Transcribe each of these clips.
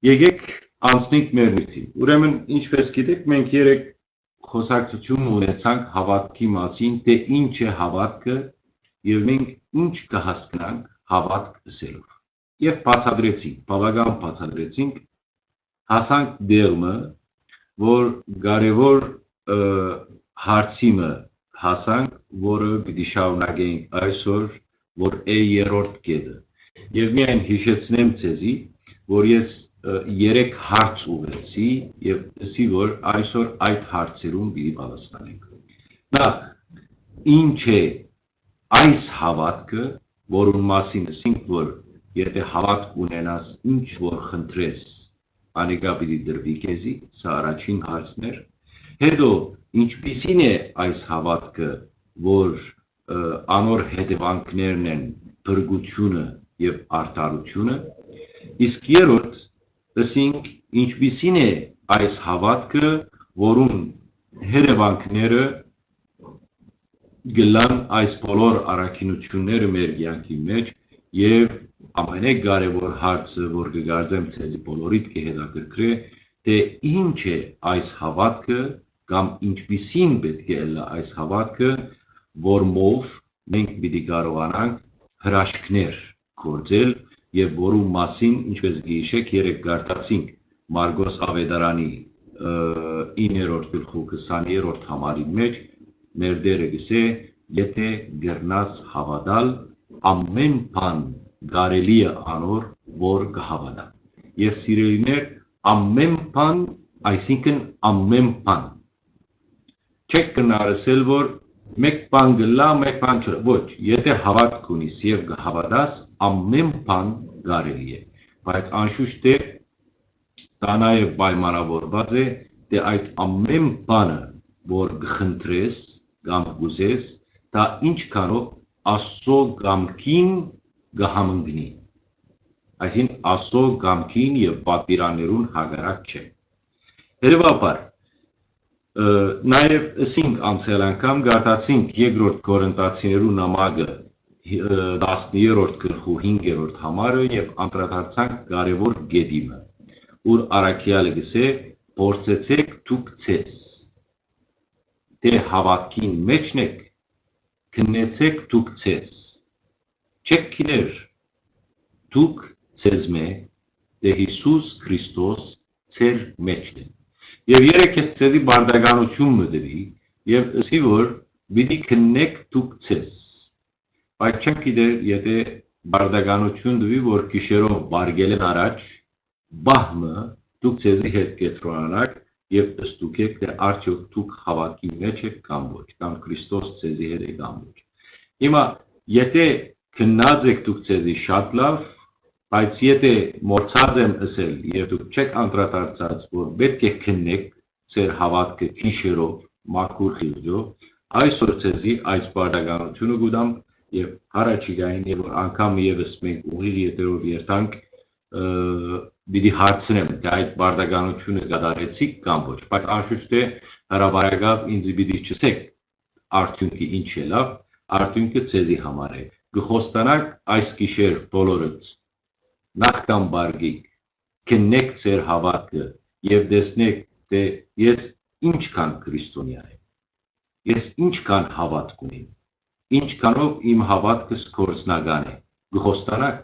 Եկեք անցնենք մեր նյութին։ Ուրեմն, ինչպես գիտեք, մենք երեք խոսակցություն ունեցանք հավատքի մասին, թե ինչ է հավատքը եւ մենք ինչ կհասկանանք հավատք ասելով։ Եվ բացադրեցինք, բավական բացադրեցինք, հասանք դերմը, որ կարևոր հարցիմը հասանք, որը պիտի շարունակենք այսօր, որ է երրորդ կետը։ Եվ միայն հիշեցնեմ ցեզի, որ ես երեք հարց ուղեցի եւ ասի որ այսօր այդ հարցերում պիտի պատասխանենք։ Նախ ինչ է այս հավատքը, որուն մասին ասինք, որ եթե հավատք ունենաս, ինչ որ խնդրես, անիկա պիտի դրվի քեզի, սա առաջին հարցն էր։ Հետո ինչպիսին է այս հավատքը, որ անոր հետևանքներն են փրկությունը եւ արդարությունը, իսկ երրորդ ասինք ինչպիսին է այս հավատքը, որում հետևանքները գլան այս բոլոր առաքինությունները մեր կյանքի մեջ եւ ամենակարևոր հարցը, որ կգարձեմ ցեզի բոլորիդ կհետաքրքրե, թե ինչ է այս հավատքը կամ ինչպիսին պետք է լա այս հավատքը, որմով մենք պիտի կարողանանք հրաշքներ գործել եւ որու մասին, ինչպես գիշեք, երեք գարտացինք. Մարգոս Ավետարանի 9-րդ գլխու 20-րդ համարի մեջ մեր դերը գսե, եթե գրնաս հավատալ, ամեն բան կարելի է անոր, որ կհավատա։ Եվ սիրելիներ, ամեն բան, այսինքն ամեն բան։ Չեք կնարսել, որ մեկ բան գլա, մեկ բան չէ։ Ոչ, եթե հավատք ունիս եւ կհավատաս, ամեն բան կարելի է։ Բայց անշուշտ է դա նաեւ պայմանավորված է, թե այդ ամեն բանը, որ կխնդրես կամ կուզես, դա ինչքանով Աստծո գամքին կհամընկնի։ Այսինքն Աստծո գամքին եւ պատվիրաններուն հագարակ չէ։ Հետևաբար Նաև ասինք անցել անգամ գարտացինք երկրորդ Կորինթացիներու նամակը 10-րդ գլխու 5-րդ համարը եւ անդրադարձանք կարևոր գեդիմը, ուր Արաքիալը գսե փորձեցեք դուք ցես դե հավատքին մեջն եք քննեցեք դուք ցես չեք քիներ դուք ցեզ մե դե Հիսուս Քրիստոս ցեր մեջն է Եվ երեք ես ցեզի բարդականություն մտվի եւ ասի որ պիտի քննեք դուք ցես։ Բայց չեմ գիտեր, եթե բարդականություն դվի, որ գիշերով բարգելեն առաջ, բահմը դուք ցեզի հետ կետրոնանաք եւ ըստուքեք թե արդյոք դուք հավատքի մեջ եք կամ ոչ, կամ Քրիստոս ցեզի հետ է կամ ոչ։ Հիմա եթե քննած եք դուք ցեզի շատ լավ, Բայց եթե մորցած եմ ասել եւ դուք չեք անդրադարձած, որ պետք է քննեք ձեր հավատքը քիշերով, մաքուր խիղճով, այսօր ցեզի այս բարդականությունը գուտամ եւ հարաճիգային եւ որ անգամ եւս մենք ուղիղ եթերով երթանք պիտի հարցնեմ թե այդ բարդականությունը գդարեցիք կամ ոչ բայց անշուշտ է հրավարակավ ինձ պիտի չսեք արդյունքը ինչ է լավ արդյունքը ցեզի համար է գխոստանակ այս գիշեր բոլորըց նախքան բարգիկ, քննեք ձեր հավատքը եւ տեսնեք, թե ես ինչքան քրիստոնյա եմ։ Ես ինչքան հավատք ունիմ։ Ինչքանով իմ հավատքը սկորցնական է։ Գխոստանակ։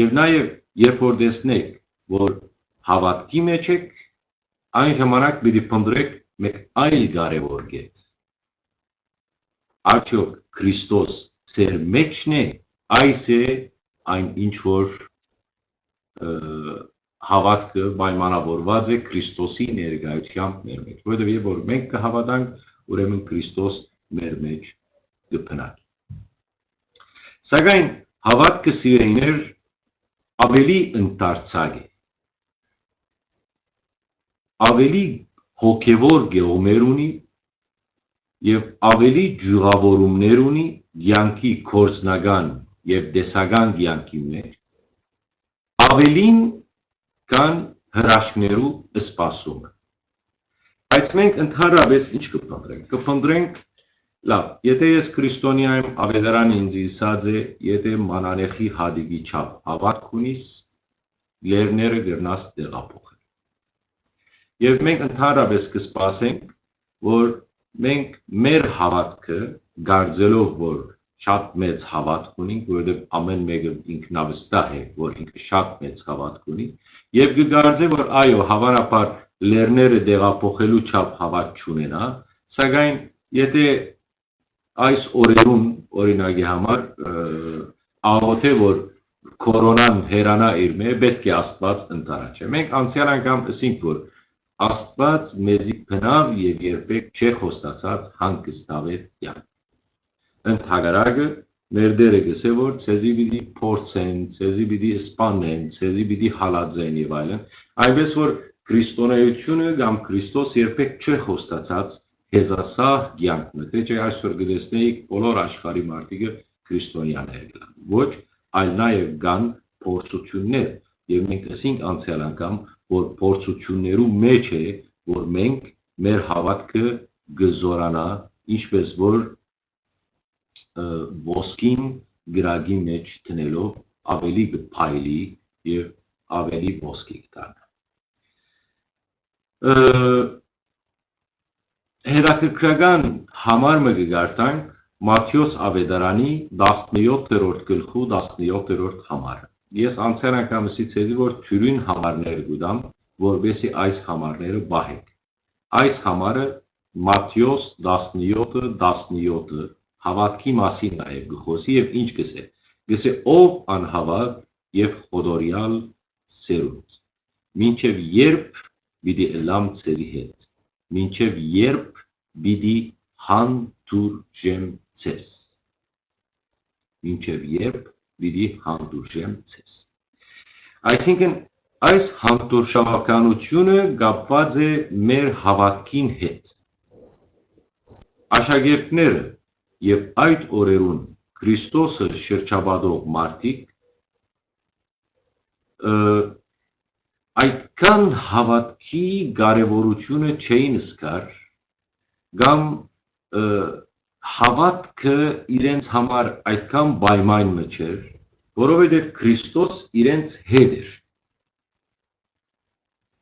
Եվ նաեւ երբ որ տեսնեք, որ հավատքի մեջ եք, այն ժամանակ պիտի փնտրեք մեկ այլ կարևոր կետ։ Արդյոք Քրիստոս ձեր մեջն է, այս է այն ինչ որ հավատքը պայմանավորված է Քրիստոսի ներկայությամբ մեր մեջ, որովհետև որ մենք կհավատանք, ուրեմն Քրիստոս մեր մեջ կփնակի։ Սակայն հավատքը սիրելիներ ավելի ընդարձակ է։ Ավելի հոգևոր գեոմեր ունի եւ ավելի ջուղավորումներ ունի յանքի կորցնական եւ դեսական կյանքի մեջ ավելին կան հրաշքներու սպասումը բայց մենք ընդհանրապես ինչ կփնտրենք կփնտրենք լավ եթե ես քրիստոնյա եմ ավետարանը ինձ իսած է եթե մանանեխի հադիգի չափ հավատք ունիս լերները գրնաս տեղափոխել։ Եվ մենք ընդհանրապես կսպասենք, որ մենք մեր հավատքը գարձելով, որ շատ մեծ հավատք ունենք, որովհետև ամեն մեկը ինքնավստահ է, որ ինքը շատ մեծ հավատք ունի, եւ կգարձե, որ այո, հավանաբար լերները դեղափոխելու չափ հավատ չունենա, սակայն եթե այս օրերուն օրինակի համար աղոթե որ կորոնան հերանա իր մե պետք է Աստված ընտարաչե։ Մենք անցյալ անգամ ասինք որ Աստված մեզի բնավ եւ երբեք չէ խոստացած հանգստավետ յակ ընդհակարակը մեր դերը գսե որ ցեզի պիտի փորձեն, ցեզի պիտի սպանեն, ցեզի պիտի հալածեն եւ այլն, այնպես որ քրիստոնեությունը կամ Քրիստոս երբեք չի խոստացած հեզասա կյանքը, թե չէ այսօր գտեսնեիք բոլոր աշխարհի մարդիկը քրիստոնյաներ գլան։ Ոչ, այլ նաեւ կան փորձություններ եւ մենք ասինք անցյալ անգամ, որ փորձություններու մեջ է, որ մենք մեր հավատքը գզորանա, ինչպես որ ոսկին գրագի մեջ տնելով ավելի կփայլի եւ ավելի ոսկի կդառնա հետաքրքրական համար մը կգարտանք Մատթեոս Ավետարանի 17-րդ գլխու 17-րդ համարը։ Ես անցյալ անգամ ասեցի, որ թյուրին համարներ գուտամ, որբեսի այս համարները բահեք։ Այս համարը Մատթեոս 17-ը 17-ը հավատքի մասին նաև գխոսի եւ ինչ գսե գսե ով անհավատ եւ խոդորյալ սերունդ մինչեւ երբ պիտի լամ ցեզի հետ մինչեւ երբ պիտի հանդուրժեմ ցես մինչեւ երբ պիտի հանդուրժեմ ցես այսինքն այս հանդուրժողականությունը կապված է մեր հավատքին հետ աշակերտները եւ այդ օրերուն Քրիստոսը շրջաբադող մարդիկ այդքան հավատքի կարևորությունը չէին սկար կամ հավատքը իրենց համար այդքան պայման մջեր, որովհետև Քրիստոս իրենց հետ էր։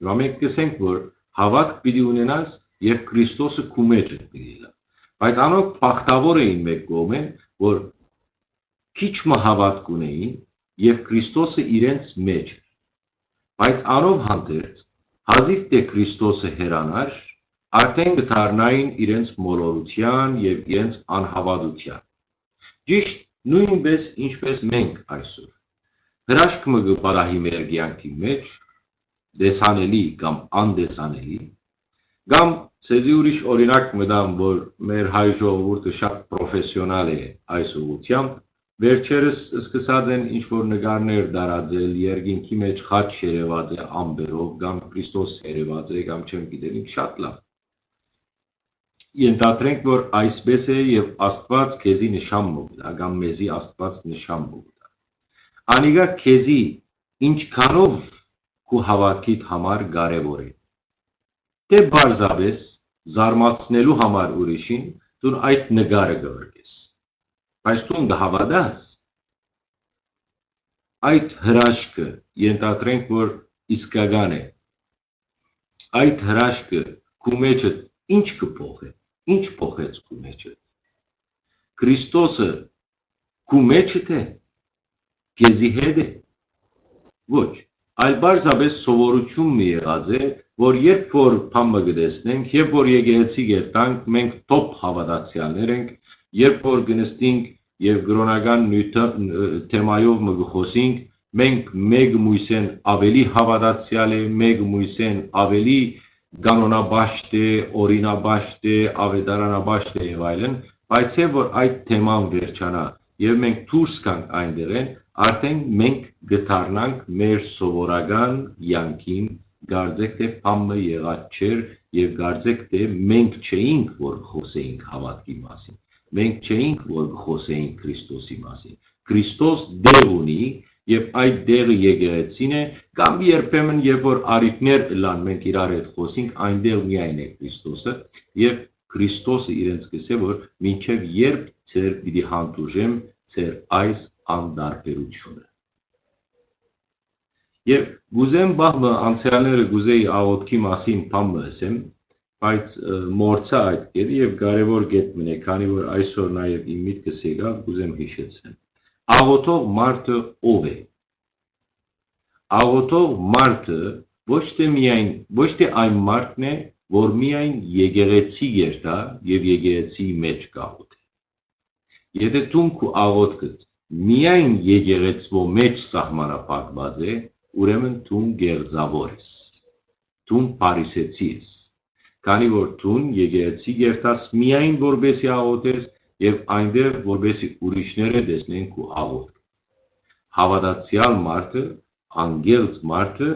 Հիմա մենք կսենք, որ հավատք պիտի ունենաս եւ Քրիստոսը քու մեջ է պիտի լա։ Բայց անոնք բախտավոր էին մեկ կողմեն, որ քիչ մը հավատք ունեին եւ Քրիստոսը իրենց մեջ Բայց անով հանդերձ հազիվ թե Քրիստոսը հերանար, արդեն կդառնային իրենց մոլորության եւ իրենց անհավատության։ Ճիշտ նույնպես ինչպես մենք այսօր։ Հրաշքը կբարահի մեր կյանքի մեջ, դեսանելի կամ անդեսանելի, կամ Ցեզի ուրիշ օրինակ մտամ, որ մեր հայ ժողովուրդը շատ պրոֆեսիոնալ է այս ուղությամբ, վերջերս սկսած են ինչ որ նկարներ դարածել, երկինքի մեջ խաչ երևած է ամբերով, կամ Քրիստոս երևած է, կամ չեմ գիտել, շատ լավ։ Ենթադրենք, որ այսպես է եւ Աստված քեզի նշան մոկտա, կամ մեզի Աստված նշան մոկտա։ Անիգա քեզի ինչքանով քու հավատքիդ համար կարևոր է թե բարձավես զարմացնելու համար ուրիշին դու այդ նկարը գվրկես բայց դու գհավադաս այդ հրաշքը ենթադրենք որ իսկական է այդ հրաշքը քու մեջը ինչ կփոխե ինչ փոխեց քու մեջը Քրիստոսը քու մեջը թե քեզի հետ է ոչ այլ բարձաբես սովորություն մի եղած է, որ երբ որ փամը գտեսնենք, երբ որ եկեղեցի գերտանք, մենք top հավատացյալներ ենք, երբ որ գնստինք եւ գրոնական նյութը թեմայով մգխոսինք, մենք մեկ մույսեն ավելի հավատացյալ է, մեկ մույսեն ավելի կանոնաբաշտ է, օրինաբաշտ է, ավետարանաբաշտ է եւ այլն, բայց եւ որ այդ թեման վերջանա եւ մենք դուրս կանք այնտեղեն, արդեն մենք գտարնանք մեր սովորական յանքին գարձեք թե փամը եղած չէր եւ գարձեք թե մենք չէինք որ խոսեինք հավատքի մասին մենք չէինք որ խոսեինք Քրիստոսի մասին Քրիստոս դեր ունի եւ այդ դերը եկեղեցին է կամ երբեմն երբ որ արիտներ լան մենք իրար հետ խոսենք այնտեղ միայն է Քրիստոսը եւ Քրիստոսը իրենց կսե որ մինչեւ երբ ծեր պիտի հանդուրժեմ ծեր այս անդարբերությունը։ Եվ գուզեմ բահմը անցյալները գուզեի աղոտքի մասին բամը ասեմ, բայց մորցա այդ կետը եւ կարեւոր կետ մնե, քանի որ այսօր նաեւ իմ միտքս եկավ, գուզեմ հիշեցնեմ։ Աղոտող մարդը ով է։ Աղոտող մարդը ոչ թե միայն ոչ թե այն մարդն է, որ միայն եկեղեցի երթա եւ եկեղեցի մեջ կաղոթի։ Եթե դու քու աղոթքդ միայն եկեղեցվո մեջ սահմանափակված է, ուրեմն դու գեղձավոր ես։ Դու փարիսեցի ես։ Քանի որ դու եկեղեցի երթաս միայն որբեսի աղոթես եւ այնտեղ որբեսի ուրիշները տեսնեն քու աղոթք։ Հավատացյալ մարդը, անգեղծ մարդը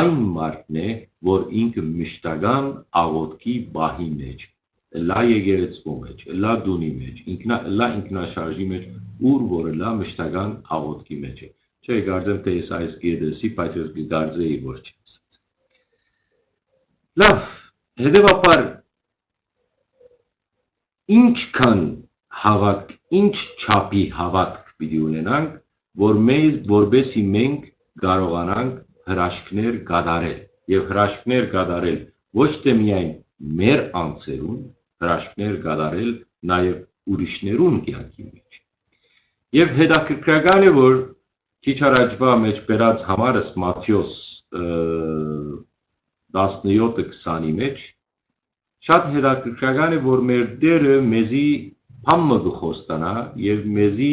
այն մարդն է, որ ինքը մշտական աղոթքի բահի մեջ լա եկեղեցու մեջ, լա դունի մեջ, ինքնա լա ինքնաշարժի մեջ, ուր որը լա մշտական աղոթքի մեջ է։ Չէ, կարծեմ թե ես այս գեդեսի, բայց ես կգարձեի, որ չի ասած։ Լավ, հետևաբար ինչքան հավատք, ինչ չափի հավատք պիտի ունենանք, որ մեզ որբեսի մենք կարողանանք հրաշքներ կատարել եւ հրաշքներ կատարել ոչ թե միայն մեր անձերուն, հրաշքներ կատարել նաեւ ուրիշներուն կյանքի մեջ։ Եվ հետաքրքրական է, որ Քիչ առաջվա մեջ բերած համարս Մատթեոս 17-20-ի մեջ շատ հետաքրքրական է, որ մեր Տերը մեզի բամը գխոստանա եւ մեզի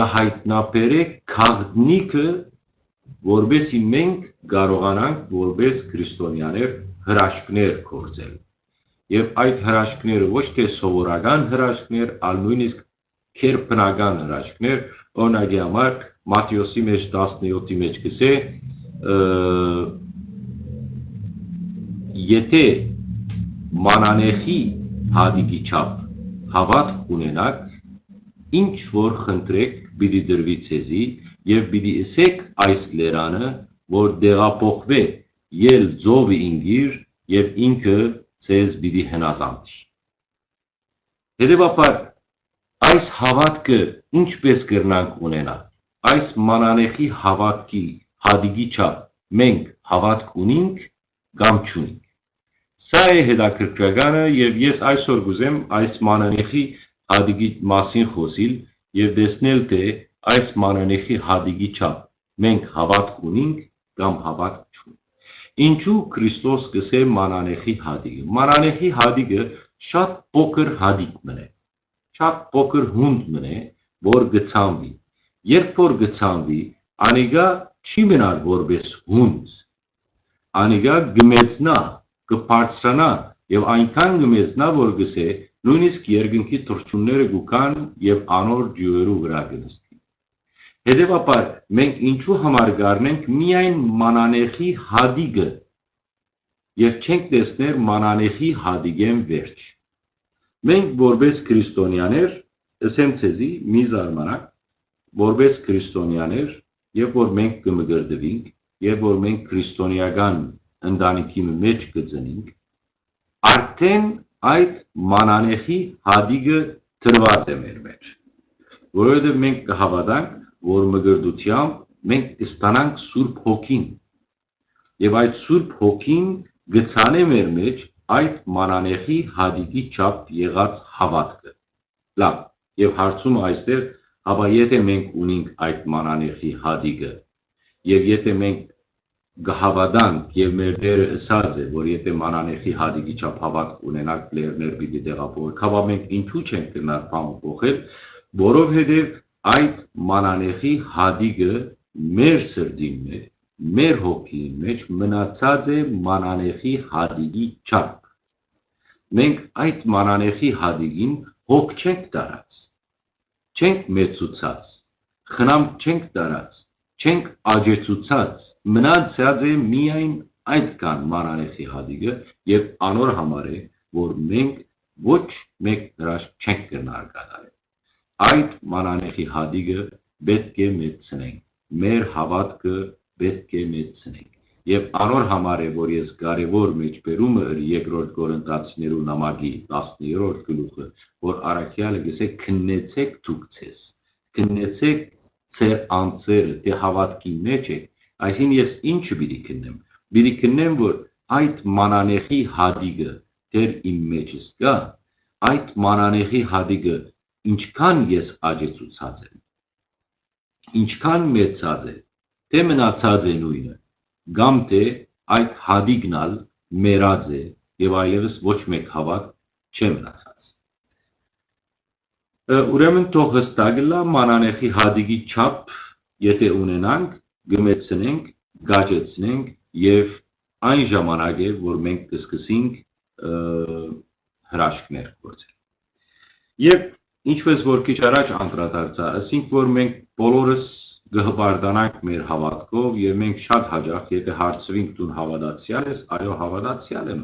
գահայտնաբերե քաղտնիկը, որբեսի մենք կարողանանք որբես քրիստոնյաներ հրաշքներ կործել։ Եվ այդ հրաշքները ոչ թե սովորական հրաշքներ, այլ նույնիսկ քերբնական հրաշքներ, օրինակի համար Մատթեոսի մեջ 17-ի մեջ գսե եթե մանանեխի հադիգի չափ հավատք ունենաք ինչ որ խնդրեք պիտի դրվի ցեզի եւ պիտի ասեք այս լերանը որ դեղափոխվե ել ձովի ինգիր եւ ինքը ցեզ պիտի հնազանդի հետեւաբար այս հավատքը ինչպես կրնանք ունենալ այս մանանեխի հավատքի հադիգի չափ մենք հավատք ունենք կամ չունենք։ Սա է հետաքրքրականը եւ ես այսօր գուզեմ այս մանանեխի հադիգի մասին խոսիլ եւ տեսնել թե այս մանանեխի հադիգի չափ մենք հավատք ունենք կամ հավատք չունենք։ Ինչու Քրիստոս գսե մանանեխի հադիգը։ Մանանեխի հադիգը շատ փոքր հադիգ մնե։ Շատ փոքր հունդ մնե, որ գցանվի Երբ որ գցանվի, անիգա չի մնալ որպես հունց։ Անիգա գմեցնա, կբարձրանա եւ այնքան գմեցնա, որ գսե նույնիսկ երկնքի թրջունները գուքան եւ անոր ջուրերու վրա կնստի։ Հետևաբար մենք ինչու համար գարնենք միայն մանանեխի հադիգը եւ չենք տեսներ մանանեխի հադիգեն վերջ։ Մենք որպես քրիստոնյաներ, ասեմ ցեզի, մի զարմանակ որպես քրիստոնյաներ, երբ որ մենք կմգրդվենք, երբ որ մենք քրիստոնեական ընտանիքի մեջ կծնենք, արդեն այդ մանանեխի հադիգը տրված է մեր մեջ։ Որովհետև մենք կհավատանք, որ մգրդությամբ մենք կստանանք Սուրբ Հոգին։ Եվ այդ Սուրբ Հոգին գցանե մեր մեջ այդ մանանեխի հադիգի չափ եղած հավատքը։ Լավ, եւ հարցումը այստեղ Ապա եթե մենք ունենք այդ մանանեխի հադիգը եւ եթե մենք գհավադանք եւ մեր դերը ասած է որ եթե մանանեխի հադիգի չափ հավատք ունենանք լերներ պիտի տեղափոխենք հավա մենք ինչու չենք գնալ բան փոխել որովհետեւ այդ մանանեխի հադիգը մեր սրտի մեջ մեր հոգի մեջ մնացած է մանանեխի հադիգի չափ մենք այդ մանանեխի հադիգին հոգ չենք տարած չենք մեծուցած, խնամ չենք տարած, չենք աջեցուցած, մնացած է միայն այդքան մանանեխի հադիգը եւ անոր համար է, որ մենք ոչ մեկ հրաշք չենք կրնար կատարել։ Այդ մանանեխի հադիգը պետք է մեծնենք, մեր հավատքը պետք է մեծնենք։ Եվ անոր համար է, որ ես կարևոր մեջբերումը երկրորդ Կորինթացիներու նամակի 10-րդ գլուխը, որ առաքյալը գսե քննեցեք դուք ցես։ Քննեցեք ձեր անձերը, թե հավատքի մեջ եք Այսինքն ես ինչը պիտի քննեմ։ Պիտի քննեմ, որ այդ մանանեխի հադիգը դեր իմ մեջս կա, այդ մանանեխի հադիգը ինչքան ես աջեցուցած եմ, ինչքան մեծած է, թե մնացած է նույնը, կամ թե այդ հադիգնալ մերած է եւ այլևս ոչ մեկ հավատ չէ մնացած։ Ուրեմն թող հստակ լա մանանեխի հադիգի չափ, եթե ունենանք, գմեցնենք, գաճեցնենք եւ այն ժամանակ է, որ մենք կսկսենք հրաշքներ գործել։ Եվ ինչպես որ քիչ առաջ անդրադարձա, ասինք որ մենք բոլորս գհբարդանանք մեր հավատքով եւ մենք շատ հաջող, եթե հարցվենք դու հավատացյալ ես, այո, հավատացյալ եմ,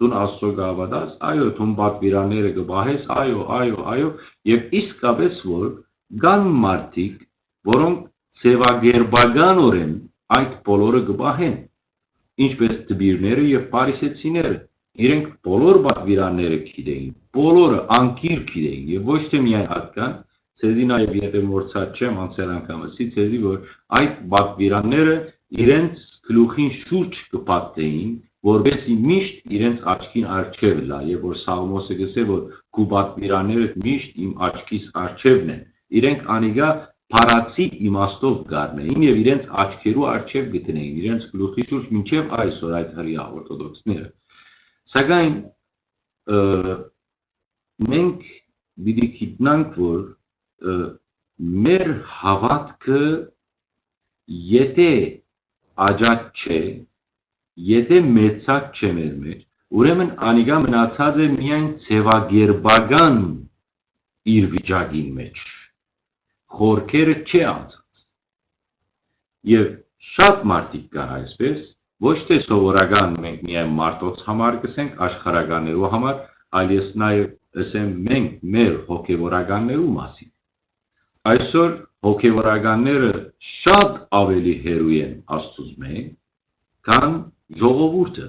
դու Աստծո գավադաս, այո, դու պատվիրանները կբահես, այո, այո, այո, եւ իսկապես որ կան մարդիկ, որոնք ծևագերբականորեն այդ բոլորը կբահեն, ինչպես տբիրները եւ պարիսեցիները։ Իրենք բոլոր պատվիրանները գիտեին, բոլորը անկիր գիտեին եւ ոչ թե միայն հատկան, ցեզի նաեւ եթե մորցած չեմ անցել անգամ ասի ցեզի որ այդ պատվիրանները իրենց գլուխին շուրջ կպատեին որբեսի միշտ իրենց աչքին արջև լա, եւ որ Սաղմոսը գսե որ կուբատվիրաները միշտ իմ աչքիս արջևն են։ Իրենք անիգա փարացի իմաստով գարնեին եւ իրենց աչքերու արջև գտնեին, իրենց գլուխի շուրջ մինչեւ այսօր այդ հրյա օրթոդոքսները։ Սակայն մենք պիտի գիտնանք, որ մեր հավատքը եթե աջակ չէ, Եթե մեծած չէ մեր մեջ, ուրեմն անիգա մնացած է միայն ցևագերբական իր վիճակին մեջ։ Խորքերը չի անցած։ Եվ շատ մարդիկ կան այսպես, ոչ թե սովորական մենք միայն մարդոց համար կսենք աշխարհականներու համար, այլ ես նաև ասեմ մենք մեր հոգևորականներու մասին։ Այսօր հոգևորականները շատ ավելի հերույ են Աստծուց մեկ, քան ժողովուրդը։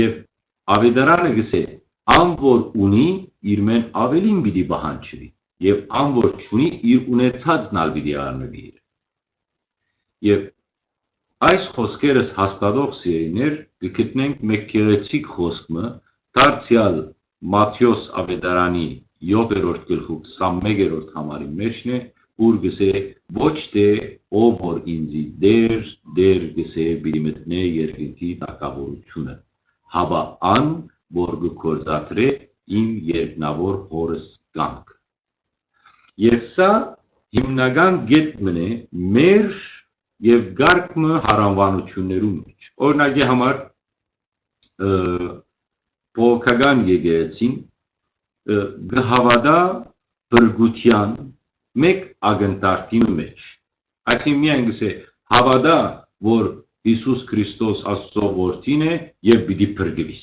Եվ ավետարանը գսե, ան որ ունի, իր մեն ավելին պիտի բահանջվի, եւ ան որ չունի, իր ունեցածն ալ պիտի առնվի։ Եվ այս խոսքերս հաստատող սիրեիներ կգտնենք մեկ գեղեցիկ խոսքը դարձյալ Մատթեոս ավետարանի 7-րդ գլխու 21-րդ համարի մեջն է, ուր գսե ոչ թե ով որ ինձի դեր դեր գսե բիդի մտնե երկինքի տակավորությունը հավա ան որ գործադրե իմ երկնավոր հորս կամք եւ սա հիմնական գետմն է մեր եւ գարկմը հարանվանություններու մեջ օրինակի համար փոքական եկեղեցին գհավադա բրգության մեկ ագնտարտի մեջ։ Այսինքն միայն գսե հավատա, որ Հիսուս Քրիստոս Աստծո որդին է եւ պիտի փրկվիս։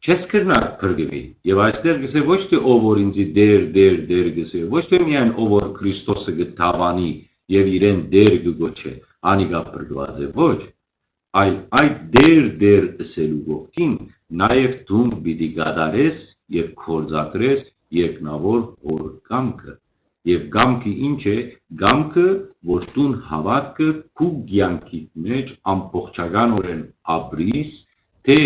Չես կրնար փրկվի։ Եվ այստեղ գսե ոչ թե ով որ ինձի դեր դեր դեր գսե, ոչ թե միայն ով որ Քրիստոսը գտավանի եւ իրեն դեր գոչե, անիգա փրկված է, ոչ, այլ այդ դեր դեր ասելու ողքին նաև դու պիտի գադարես եւ կորզատրես երկնավոր հոր կամքը եւ գամքը ինչ է գամքը որ տուն հավատքը քու ցանկիտ մեջ ամբողջականորեն ապրիս թե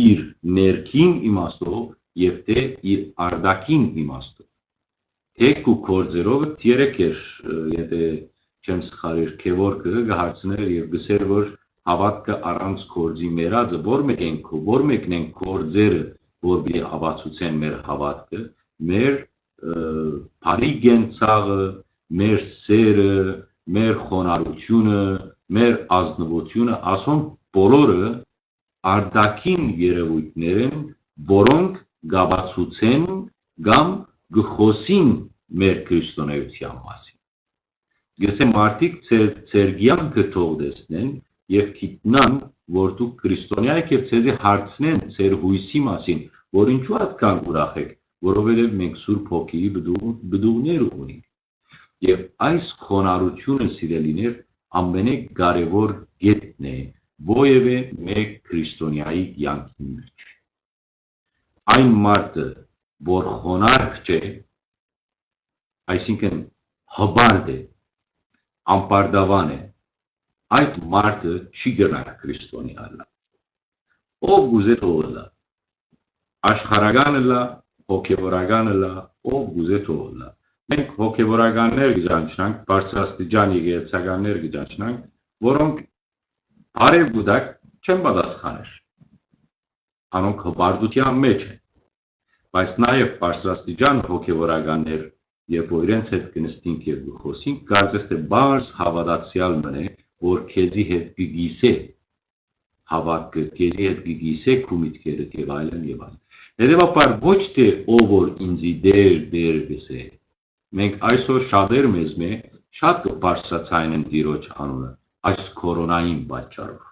իր ներքին իմաստով եւ թե իր արդակին իմաստով թե քու կորձերով երեք էր եթե չեմ սխալիր քևորկը գահարցներ եւ գսեր որ հավատքը առանց կորձի մերածը որ մեկ ենք որ մեկն են կորձերը որ բի հավացուցեն մեր հավատքը մեր բարի գենցաղը, մեր սերը, մեր խոնարհությունը, մեր ազնվությունը, ասոն բոլորը արդակին երևույթներ են, որոնք գաբացուցեն կամ գխոսին մեր քրիստոնեության մասին։ Գսե մարդիկ ծեր կյանքը թող տեսնեն եւ գիտնան, որ դուք քրիստոնյա եք եւ ցեզի հարցնեն ծեր հույսի մասին, որ ինչու այդքան ուրախ եք որովհետև մենք Սուրբ Հոգիի բդուղներ ունենք։ Եվ այս խոնարհությունը սիրելիներ ամենակարևոր գետն է ովևէ մեկ քրիստոնյայի կյանքի մեջ։ Այն մարդը, որ խոնարհ չէ, այսինքն հբարդ է, ամպարդավան է, այդ մարդը չի գնա քրիստոնյա։ Ով գուզե թողնա։ Աշխարհականը լա, հոգևորականը լա, ով գուզե թողնա։ Մենք հոգևորականներ գճանչնանք, բարձրաստիճան եկեղեցականներ գճանչնանք, որոնք բարև գուտակ չեն պատասխաներ։ Անոնք հբարդության մեջ են։ Բայց նաև բարձրաստիճան հոգևորականներ, երբ որ իրենց հետ կնստինք եւ գխոսինք, կարծես թե բարձ հավատացյալ մնե, որ քեզի հետ կգիսե հավատքը, քեզի հետ կգիսե քու միտքերը եւ այլն եւ այլն։ Հետևաբար ոչ թե ով որ ինձի դեր դեր գսե։ Մենք այսօր շատեր մեզ մե շատ կբարձրացային Տիրոջ անունը այս կորոնային պատճառով։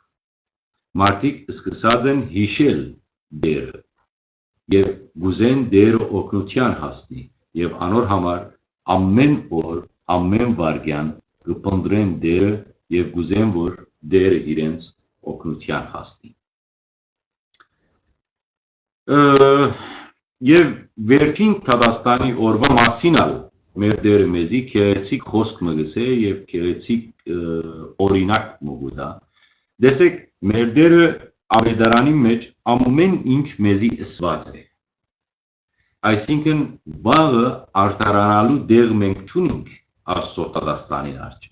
Մարդիկ սկսած են հիշել դերը եւ գուզեն դերը օգնության հասնի եւ անոր համար ամեն օր, ամեն վարյան կփնդրեն դերը եւ գուզեն որ դերը իրենց օգնության հասնի։ Եվ վերջին Թադաստանի օրվա մասին ալ մեր դերը մեզի քեղեցիկ խոսք մը գսե եւ քեղեցիկ օրինակ մոգուտա։ Դեսեք մեր դերը ավետարանի մեջ ամեն ինչ մեզի ըսված է։ Այսինքն վաղը արտարանալու դեղ մենք չունենք Աստծո Թադաստանին արջ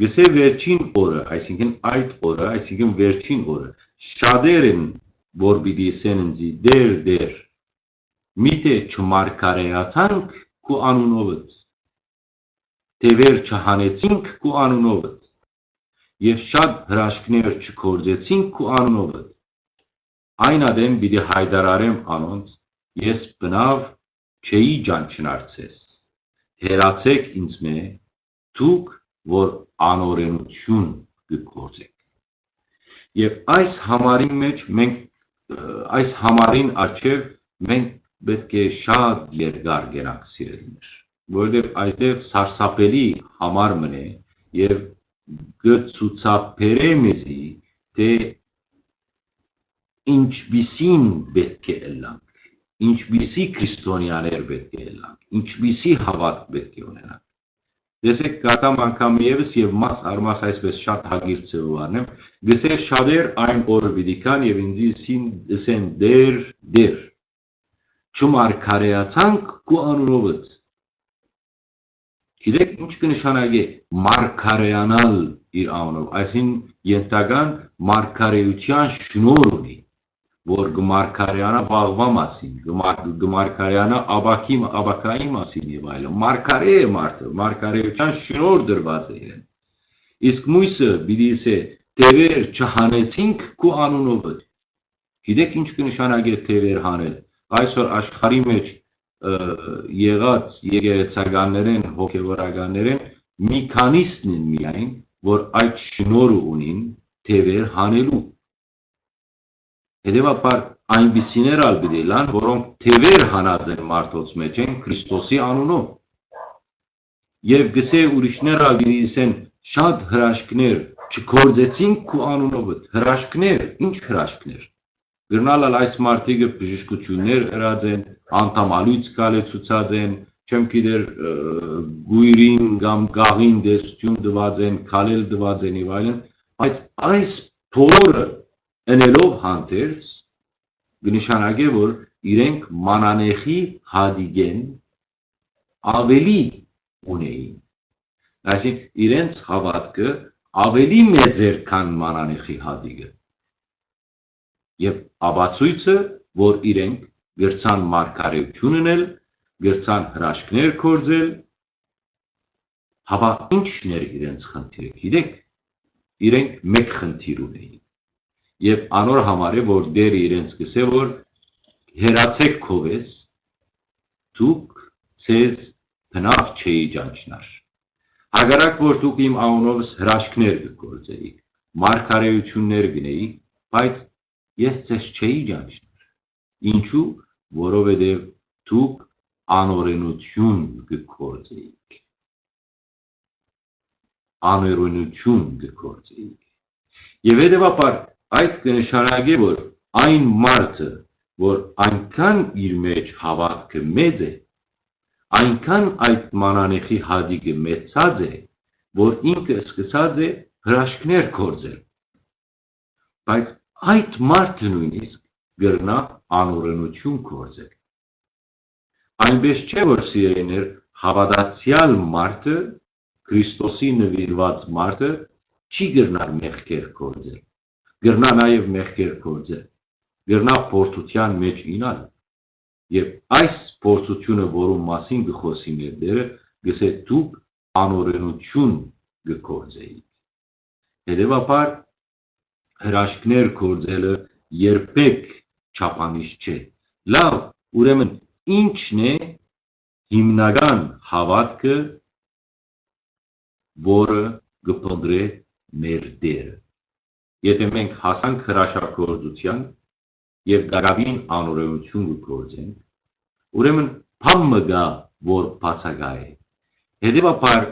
գսե վերջին օրը, այսինքն այդ օրը, այսինքն վերջին օրը, շատեր են, որ պիտի ասեն ինձի դեր դեր, միթե չմարգարեացանք քու անունովդ, թևեր չհանեցինք քու անունովդ, եւ շատ հրաշքներ չկործեցինք քու անունովդ, այն ադեմ պիտի հայդարարեմ անոնց, ես բնավ չէի ջանչնարցես, հերացեք ինձ մե, դուք որ անօրենություն կգործեք։ Եվ այս համարի մեջ մենք այս համարին արջև մենք պետք է շատ երկար գնանք սիրելիներ, որովհետև այստեղ սարսափելի համար մնե եւ գծուցապերե մեզի թե ինչպիսին պետք է ելանք, ինչպիսի քրիստոնյաներ պետք է ելանք, ինչպիսի հավատք պետք է ունենանք Տեսեք կատամ անգամ եւս եւ մաս արմաս այսպես շատ հագիր ծեով արնեմ, գսեր շատեր այն օրը վիդիկան եւ ինձի սին դսեն դեր դեր։ Չմարգարեացանք քու անունովդ։ Գիտեք ինչ կնշանակե մարգարեանալ իր անունով, այսին ենթական մարգարեության շնոր ունի որ գմարկարյանը վաղվա մասին, գմարկարյանը աբակի աբակայի մասին եւ այլն։ Մարկարե է մարդը, մարկարեության շնոր դրված է իրեն։ Իսկ մույսը պիտի ասե տևեր չհանեցինք քու անունովդ։ Գիտեք ինչ կնշանակե տևեր հանել։ Այսօր աշխարհի մեջ եղած եկեղեցականներեն, հոգևորականներեն մի քանիսն են միայն, որ այդ շնորը ունին տևեր հանելու Հետևաբար այնպիսիներ ալ պիտի լան, որոնք թևեր հանած են մարդոց մեջ են Քրիստոսի անունով։ Եվ գսե ուրիշներ ալ պիտի ասեն շատ հրաշքներ չկործեցինք քու անունովդ, հրաշքներ, ինչ հրաշքներ։ Գրնալ այս մարդիկը բժշկություններ ըրած են, անդամալույց կալեցուցած են, չեմ գիտեր գույրին կամ գաղին դեսություն դված են, քալել դված են եւ այլն, բայց այս փորը ընելով հանդերձ կնշանակե, որ իրենք մանանեխի հադիգեն ավելի ունեին։ Այսինքն իրենց հավատքը ավելի մեծ էր, քան մանանեխի հադիգը։ Եվ աբացույցը, որ իրենք գրցան մարգարեություն ունել, գրցան հրաշքներ կործել, հավա ինչն էր իրենց խնդիրը, գիտեք, իրենք մեկ խնդիր ունեին եւ անոր համար է որ դերը իրենց գսե որ հերացեք քովես դուք ցեզ բնավ չէի ջանչնար հագարակ որ դուք իմ անունովս հրաշքներ կգործեիք մարգարեություններ գնեիք բայց ես ցեզ չէի ջանչնար ինչու? Որովհետեւ դուք անօրենություն կգործեիք աներոնություն կգործեիք եւ հետեւաբար Այդ կնշանակի, որ այն մարդը, որ այնքան իր մեջ հավատքը մեծ է, այնքան այդ մանանեխի հադիգը մեծած է, որ ինքը սկսած է հրաշքներ կործել։ Բայց այդ մարդը նույնիսկ գրնա անօրենություն կործել։ Այնպես չէ, որ սիրելիներ հավատացյալ մարդը Քրիստոսի նվիրված մարդը չի գրնար մեղքեր կործել։ Գրնա նաև մեղքեր կործել։ Գրնա փորձության մեջ ինալ։ Եվ այս փորձությունը, որում մասին գխոսի մեր դերը, գսե դուք անօրենություն գործեիք։ Հետևաբար հրաշքներ գործելը երբեք չափանիշ չէ։ Լավ, ուրեմն ի՞նչն է հիմնական հավատքը, որը կփնտրե մեր դերը։ Եթե մենք հասանք հրաշագործության եւ դարավին անօրենություն կգործենք, ուրեմն փամ մգա, որ բացակա է։ Հետևաբար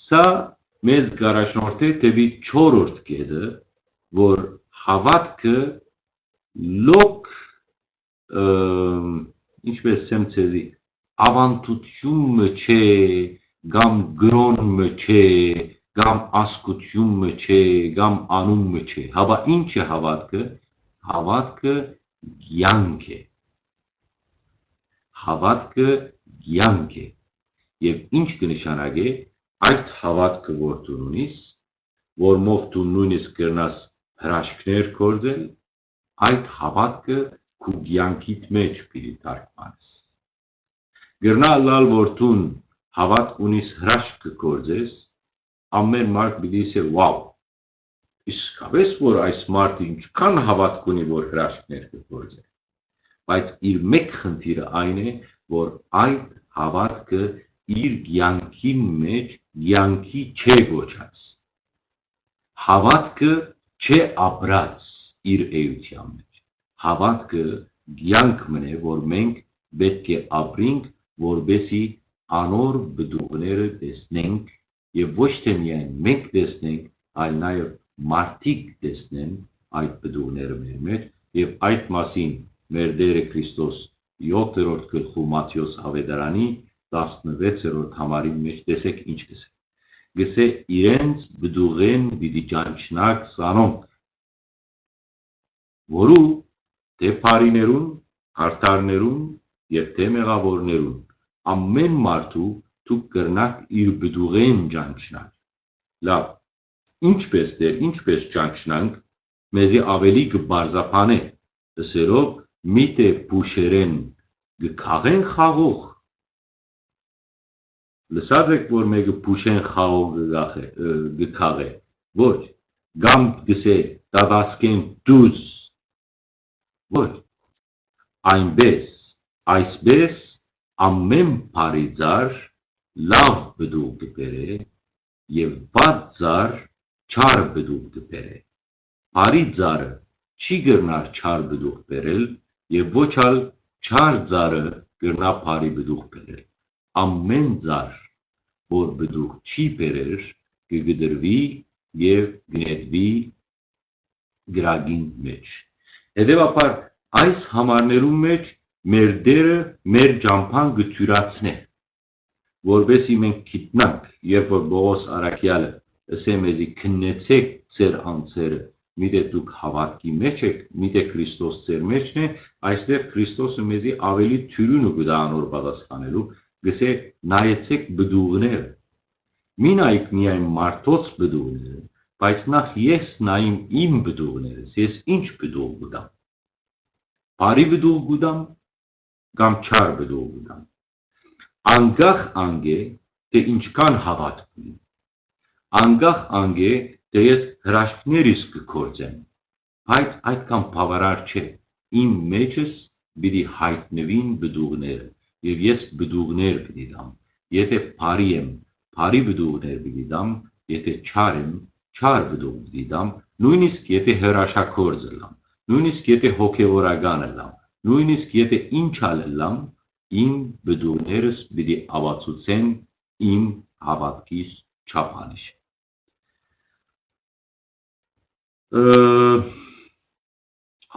Սա մեզ կառաջնորդի դեպի չորրորդ կետը, որ հավատքը լոկ ինչպես եմ ցեզի ավանդությունը չէ կամ գրոնը չէ կամ ասկությունը չէ կամ անումը չէ հավա ինչ է հավատքը? Հավատքը ցանկ է հավատքը ցանկ է եւ ինչ կնշանակե այդ հավատքը որ դու ունիս, որմով դու նույնիսկ կրնաս հրաշքներ կործել, այդ հավատքը քու կյանքիդ մեջ պիտի թարգմանես։ Գրնա լալ որ դու հավատ ունիս հրաշք կործես, ամեն մարդ պիտի ասե վաու իսկապես որ այս մարդը ինչքան հավատք ունի որ հրաշքներ կգործի բայց իր մեկ խնդիրը այն է որ այդ հավատքը իր կյանքի մեջ կյանքի չէ ոչած հավատքը չէ ապրած իր էության մեջ հավատքը կյանք մնե որ մենք պետք է ապրենք որբեսի անոր բդուղները տեսնենք եւ ոչ թե միայն մենք տեսնենք այլ նաեւ մարդիկ տեսնեն այդ բդուղները մեր մեջ եւ այդ մասին մեր Տերը Քրիստոս 7-րդ գլխու Մատթեոս Ավետարանի 16-րդ համարի մեջ տեսեք ինչ գսե։ Գսե իրենց բդուղեն պիտի ճանչնակ սանոնք, որու թե բարիներուն, հարթարներուն եւ թե մեղավորներուն ամեն մարդու դուք կրնակ իր բդուղեն ճանչնալ։ Լավ, ինչպես դեր, ինչպես ճանչնանք, մեզի ավելի կբարձապանե, ըսերով միտե փուշերեն գքաղեն խաղող Լսած եք, որ մեկը փուշեն խաղող գքաղ է։ Ոչ, գամ գսե տավասկեն դուզ։ Ոչ, այնպես, այսպես ամեն բարի ձար լավ բդուղ կբերե եւ վատ ձար չար բդուղ կբերե։ Բարի ձարը չի գրնար չար բդուղ բերել եւ ոչ ալ չար ձարը գրնա բարի բդուղ բերել ամեն ձար, որ բդուղ չի բերեր, կգդրվի եւ գնետվի գրագին մեջ։ Հետևաբար այս համարներում մեջ մեր դերը մեր ջամփան գթյուրացնե, որովհետեւ մենք գիտնանք, երբ որ Բողոս Արաքյալը ասե մեզի քննեցեք ձեր անձերը, միթե դուք հավատքի մեջ եք, միթե Քրիստոս ձեր մեջն է, այստեղ Քրիստոսը մեզի ավելի թյուրուն ու գդանոր պատասխանելու գսե նայեցեք բդուղները։ Մի նայեք միայն մարդոց բդուղները, բայց նախ ես նայեմ իմ բդուղներս, ես ինչ բդուղ գուտամ։ Բարի բդուղ գուտամ կամ չար բդուղ գուտամ։ Անգախ անգե թե ինչքան հավատք ունի։ Անգախ անգե թե ես հրաշքներիս կկործեմ, բայց այդքան բավարար չէ։ Իմ մեջս պիտի հայտնվին բդուղները եւ ես բդուղներ պիտի դամ։ Եթե բարի եմ, բարի բդուղներ պիտի դամ, եթե չար եմ, չար բդուղ պիտի դամ, նույնիսկ եթե հրաշակորձ լամ, նույնիսկ եթե հոգեվորական լամ, նույնիսկ եթե ինչ ալ լամ, իմ բդուղներս պիտի ավացուցեն իմ հավատքիս չափանիշ։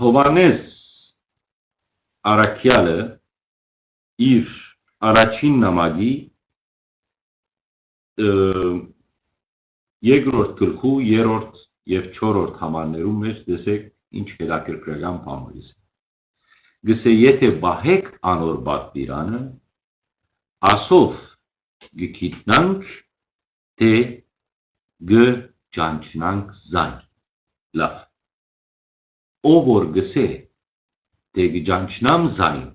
Հովանես Արաքյալը իր առաջին նամակի երկրորդ գլխու, երրորդ եւ չորրորդ համարներում մեջ տեսեք ինչ հետաքրքրական բան է։ Գսե եթե բահեք անոր բատվիրանը, ասով գկիտնանք, թե գ ճանչնանք զայն։ Լավ։ Ով որ գսե, թե գճանչնամ զայն,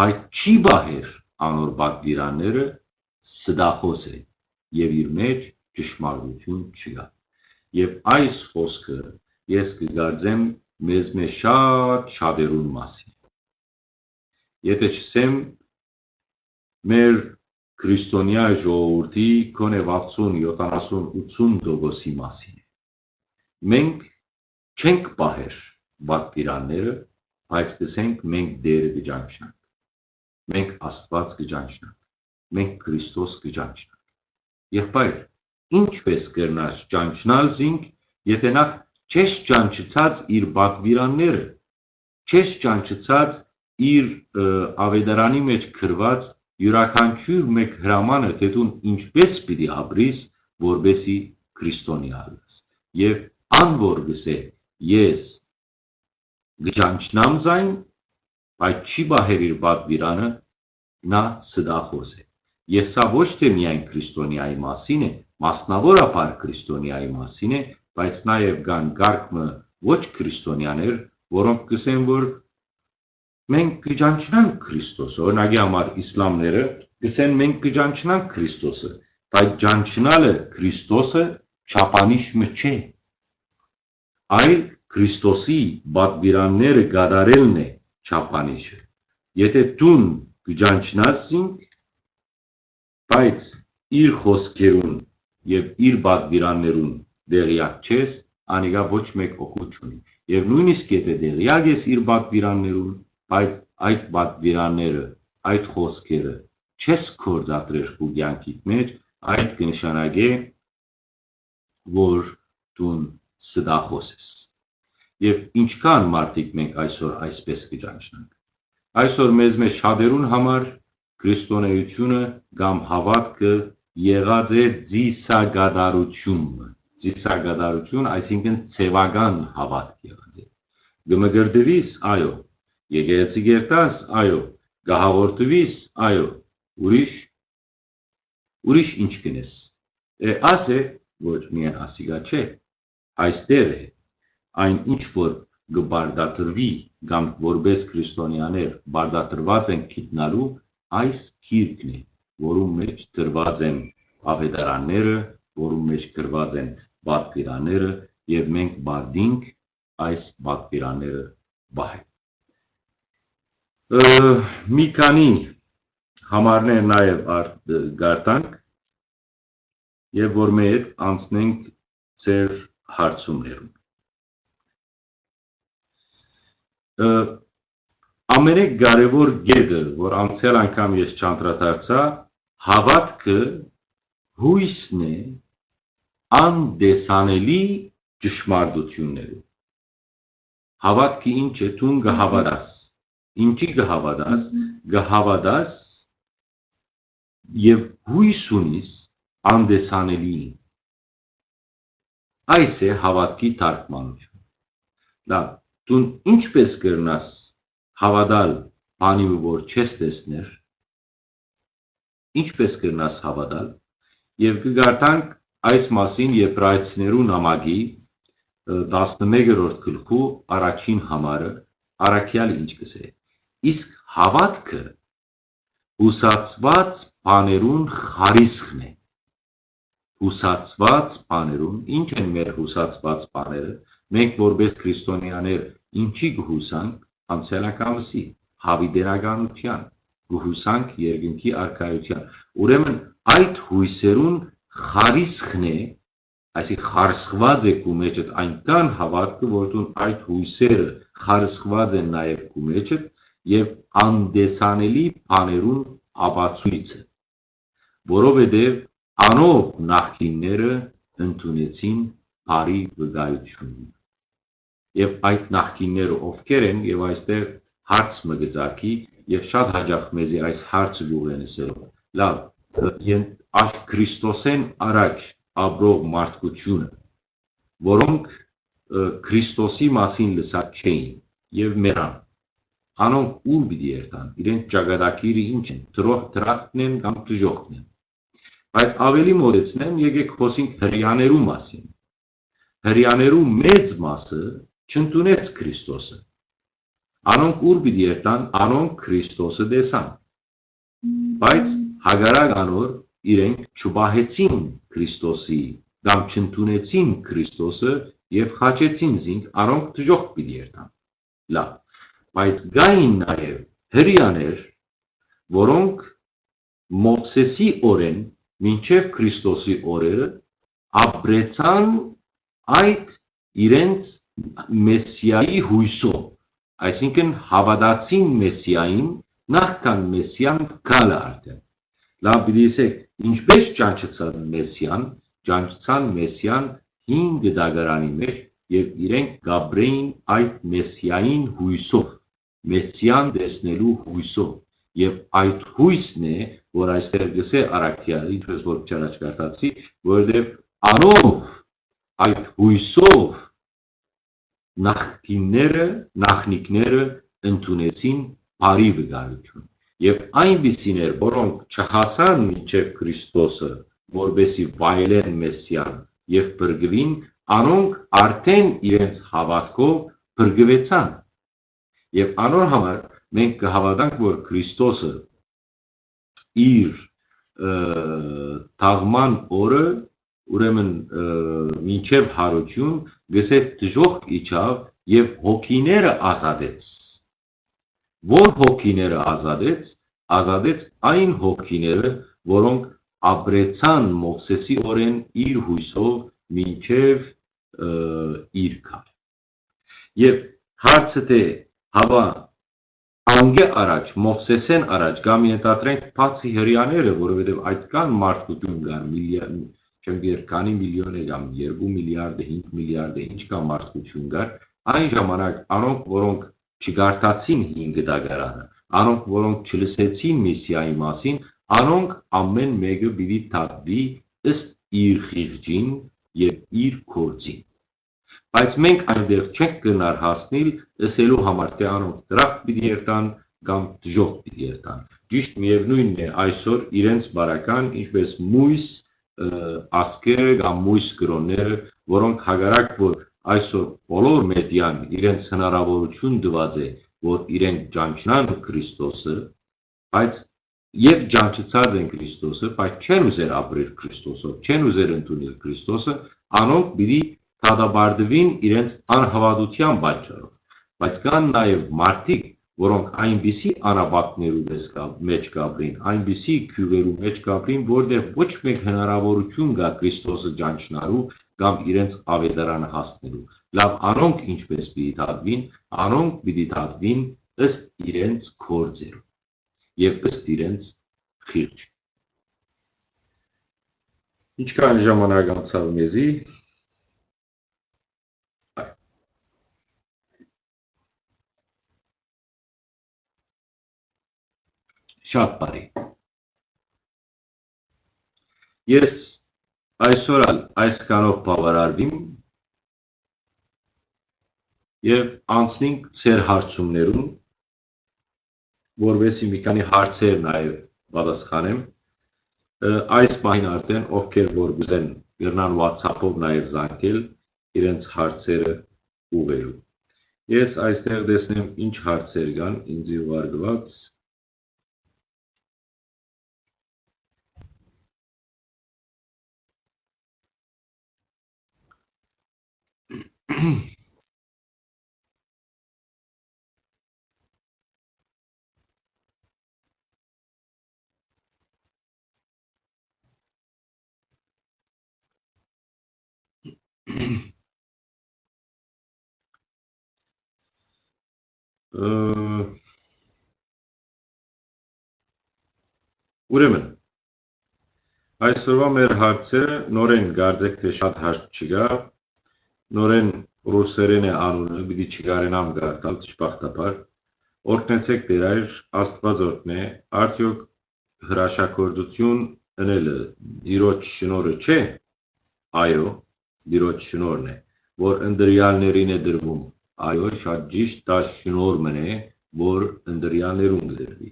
բայց չի բահեր անոր բատվիրանները, սդախոս է եւ իր մեջ ճշմարտություն չկա։ Եվ այս խոսքը ես կգարձեմ մեզ մեջ շատ շատերուն մասին։ Եթե չսեմ մեր քրիստոնյա ժողովրդի կոնե 60, 70, 80% մասին։ Մենք չենք պահեր բատվիրանները, բայց կսենք մենք Դերը կճանչնանք։ Մենք Աստված կճանչնանք։ Մենք Քրիստոս կճանչնանք։ Եղբայր, ինչպես կրնաս ճանչնալ զինք, եթե նախ չես ճանչցած իր բատվիրանները, չես ճանչցած իր ավետարանի մեջ գրված յուրաքանչյուր մեկ հրամանը, թե դու ինչպես պիտի ապրիս, որբեսի քրիստոնյա լաս։ Եվ անոր գսե ես գճանչնամ զայն, բայց չի բահեր իր բատվիրանը, նա սդախոս է։ Եվ սա ոչ թե միայն քրիստոնյայի մասին է, մասնավորապես քրիստոնյայի մասին է, բայց նաև կան գարկմը ոչ քրիստոնյաներ, որոնք կսեն, որ մենք կջանչնանք Քրիստոսը, օրինակի համար իսլամները կսեն մենք կջանչնանք Քրիստոսը, բայց ջանչնալը Քրիստոսը չափանիշը չէ։ Այլ Քրիստոսի բադվիրանները գադարելն է չափանիշը։ Եթե դուն կջանչնասինք, բայց իր խոսքերուն եւ իր բադվիրաններուն դեղյակ չես, անիկա ոչ մեկ օգուտ չունի։ Եվ նույնիսկ եթե դեղյակ ես իր բակվիրաններում, բայց այդ բակվիրանները, այդ խոսքերը չես կործատրեր քու ցանկիդ մեջ, այդ կնշանակե որ դուն սդախոս ես։ Եվ ինչքան մարդիկ մենք այսօր այսպես կճանչնանք։ Այսօր մեզ մեջ շատերուն համար քրիստոնեությունը կամ հավատքը եղած է ծիսագադարություն ծիսագադարություն, այսինքն ցևական հավատք եղած է։ Գմգրդվիս, այո, եկեղեցի գերտաս, այո, գահավորտվիս, այո, ուրիշ ուրիշ ինչ կնես։ Է ասե ոչ միայն ասիգա չէ, այստեղ է այն ինչ որ գբարդատրվի կամ որբես քրիստոնյաներ բարդատրված են գիտնալու այս քիրքն է որում մեջ դրված են ավետարանները, որում մեջ գրված են բատվիրաները եւ մենք բարդինք այս բատվիրաները բահել։ Մի քանի համարներ նաև գարտանք եւ որ մեր հետ անցնենք ծեր հարցումներում։ Ամենակարևոր գեդը, որ անցյալ անգամ ես չանդրադարձա, Հավատքը հույսն է անդեսանելի ճշմարտություններում։ Հավատքը ինչ է, դու գհավատաս։ Ինչի գհավատաս, գհավատաս եւ հույս ունիս անդեսանելիին։ Այս է հավատքի թարգմանությունը։ Լավ, դու ինչպես կրնաս հավատալ բանի, որ չես տեսներ, ինչպես կգնաս հավատալ եւ կգարտանք այս մասին եբրայեցիներու նամակի 11-րդ գլխու առաջին համարը առաքյալ ինչ կսե. Իսկ հավատքը հուսացված բաներուն խարիսխն է հուսացված բաներուն ինչ են մեր հուսացված բաները մենք որպես քրիստոնյաներ ինչի կհուսանք անցյալականվսի հավիդենականության գուհուսանք երկնքի արքայության։ Ուրեմն այդ հույսերուն խարիսխն է, այսի խարսխված է կու մեջդ այնքան հավատքը, որտուն այդ հույսերը խարսխված են նաև կու մեջդ եւ անդեսանելի բաներուն ապացույցը, որովհետեւ անով նախկինները ընդունեցին բարի վկայությունը։ Եվ այդ նախկինները ովքեր են եւ այստեղ հարց մը գծակի եւ շատ հաջող մեզի այս հարցը գուղենսելով։ Լավ, այս Քրիստոսեն առաջ ապրող մարդկությունը, որոնք Քրիստոսի մասին լսած չէին եւ մեռան։ Անոնք ուր պիտի երթան, իրենց ճակատագիրը ինչ են, դրող դրախտն են կամ դժոխքն են։ Բայց ավելի մոտեցնեմ, եկեք խոսենք հрьяաներու մասին։ Հрьяաներու մեծ մասը չընդունեց Քրիստոսը։ Անոնք ուր պիտի երթան, անոնք Քրիստոսը տեսան։ Բայց հագարակ անոր իրենք չբահեցին Քրիստոսի կամ չընդունեցին Քրիստոսը եւ խաչեցին զինք, առոնք դժոխք պիտի երթան։ Լավ։ Բայց գային նաեւ հрьяաներ, որոնք Մովսեսի օրեն մինչև Քրիստոսի օրերը ապրեցան այդ իրենց մեսիայի հույսով, այսինքն հավատացին մեսիային, նախքան մեսիան գալը արդեն լավ դիսեք ինչպես ճանչցան մեսիան ճանչցան մեսիան 5 դագարանի մեջ եւ իրենք գաբրեին այդ մեսիային հույսով մեսիան տեսնելու հույսով եւ այդ հույսն է որ այստեղ գսե արաքյալը ինչպես որ չարաչ կարտացի որովհետեւ անով այդ հույսով նախկինները նախնիկները ընդունեցին բարի վկայություն եւ այնպիսիներ որոնք չհասան մինչեւ Քրիստոսը որբեսի վայելեն մեսիան եւ բրգվին անոնք արդեն իրենց հավատքով բրգվեցան։ Եվ անոր համար մենք կհավատանք, որ Քրիստոսը իր թաղման օրը ուրեմն մինչև հարություն գսե դժոխք իջավ եւ հոգիները ազատեց Որ հոգիները ազատեց, ազատեց այն հոգիները, որոնք ապրեցան Մովսեսի օրեն իր հույսով մինչև իր կար։ Եվ հարցը թե հավա անգե առաջ, Մովսեսեն առաջ կամ ենտատրենք բացի հрьяները, որովհետև այդ կան մարդկություն կան միլիարդ, չեմ գիտեր քանի միլիոն է կամ 2 միլիարդ, 5 միլիարդ, ինչ կա մարդկություն կար, այն ժամանակ անոնք, որոնք չգարտացին 5 դագարանը, անոնք, որոնք չլսեցին միսիայի մասին, անոնք ամեն մեկը պիտի թափվի ըստ իր խիղճին եւ իր կորցին բայց մենք այնտեղ չենք գնար հասնել լսելու համար թե անոնք դրախտ պիտի երթան կամ դժոխք պիտի երթան։ Ճիշտ միևնույնն է այսօր իրենց բարական ինչպես մույս ասկերը կամ մույս կրոնները, որոնք հագարակ որ այսօր բոլոր մեդիան իրենց հնարավորություն դված է, որ իրենք ճանչնան Քրիստոսը, բայց եւ ճանչծած են Քրիստոսը, բայց չեն ուզեր ապրել Քրիստոսով, չեն ուզեր ընդունել Քրիստոսը, անոնք պիտի դատաբարդվին իրենց անհավատության պատճառով, բայց կան նաև մարդիկ, որոնք այնպիսի անապատներու մեջ կապրին, այնպիսի քյուղերու մեջ կապրին, որտեղ ոչ մեկ հնարավորություն կա Քրիստոսը ճանչնալու կամ իրենց ավետարանը հասնելու։ Լավ, անոնք ինչպես պիտի դատվին, անոնք պիտի դատվին ըստ իրենց կորձերու եւ ըստ իրենց խիղճ։ Ինչքան ժամանակ անցավ մեզի, Շատ բարի։ Ես այսօր այս կանով բավարարվիմ եւ անցնենք ծեր հարցումներուն, որովհետեւ մի քանի հարցեր նաեւ պատասխանեմ։ Այս պահին արդեն ովքեր որ գուզեն գրնան WhatsApp-ով նաեւ զանգել իրենց հարցերը ուղերու։ Ես այստեղ տեսնեմ ինչ հարցեր կան ինձ ուղարկված Ուրեմն այսօրվա մեր հարցերը նորեն գարձեք թե շատ հարց չկա նորեն ռուսերեն է անունը պիտի չկարենամ գարտալ ճշմարտաբար օրհնեցեք Տեր այր Աստված օրհնե արդյոք հրաշագործություն ընելը դիրոջ շնորը չէ, այո, դիրոջ շնորն է, որ ընդրյալներին է դրվում, այո, շատ ճիշտ, դա շնորհն է, որ ընդրյալներուն կդրվի։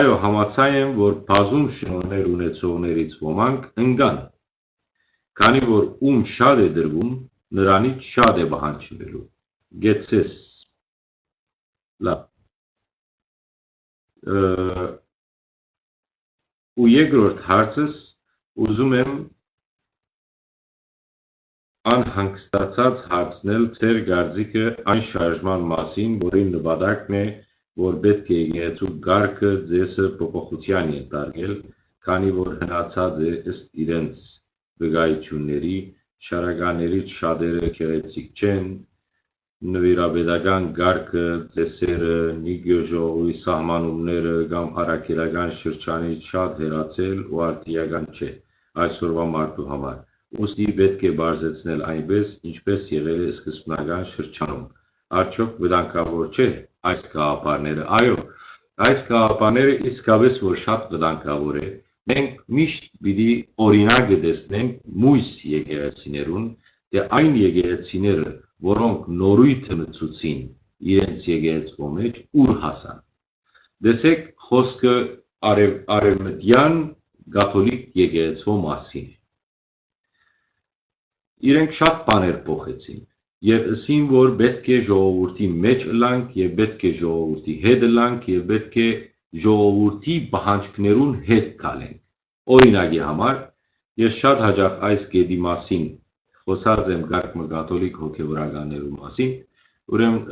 Այո, համաձայն եմ, որ բազում շնորհներ ունեցողներից ոմանք ընկան, քանի որ ում շատ է դրվում, նրանից շատ է բանջվելու։ Գեցես լավ ու երկրորդ հարցս ուզում եմ անհանգստացած հարցնել ձեր գարձիկը այն շարժման մասին, որի նպատակն է, որ պետք է եկեղեցու գարկը ձեսը փոփոխության ենթարկել, քանի որ հնացած է ըստ իրենց վկայությունների, շարականներից շատերը քեղեցիկ չեն, նվիրաբեդական գարկը, ծեսերը, նիգյոժողովի սահմանումները կամ առաքելական շրջանից շատ հերացել ու արդիական չէ այսօրվա մարդու համար։ Ոստի պետք է բարձեցնել այնպես, ինչպես եղել է սկզբնական շրջանում։ Արդյոք վտանգավոր չէ այս գաղափարները։ Այո, այս գաղափարները իսկապես որ շատ վտանգավոր է։ Մենք միշտ պիտի օրինակը տեսնենք մույս եկեղեցիներուն, թե այն եկեղեցիները, որոնք նորույթը մցուցին իրենց եկեղեցվո մեջ ուր հասան։ Դեսեք խոսքը արև, արևմտյան կաթոլիկ եկեղեցվո մասին։ Իրենք շատ բաներ փոխեցին եւ ասին որ պետք է ժողովրդի մեջ լանք եւ պետք է ժողովրդի հետ լանք եւ պետք է ժողովրդի բանջկներուն հետ կալենք։ Օրինակի համար ես շատ հաջող այս գեդի մասին խոսած եմ գարկմը կաթոլիկ հոգևորականներու մասին, ուրեմն